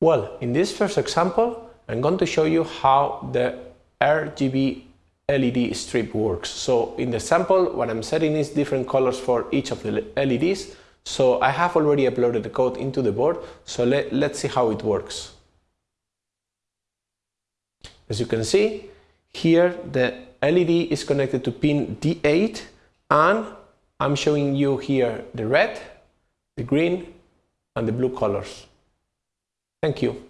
Well, in this first example, I'm going to show you how the RGB LED strip works. So in the sample, what I'm setting is different colors for each of the LEDs. So I have already uploaded the code into the board. So let, let's see how it works. As you can see, here the LED is connected to pin D8 and I'm showing you here the red, the green and the blue colors. Thank you.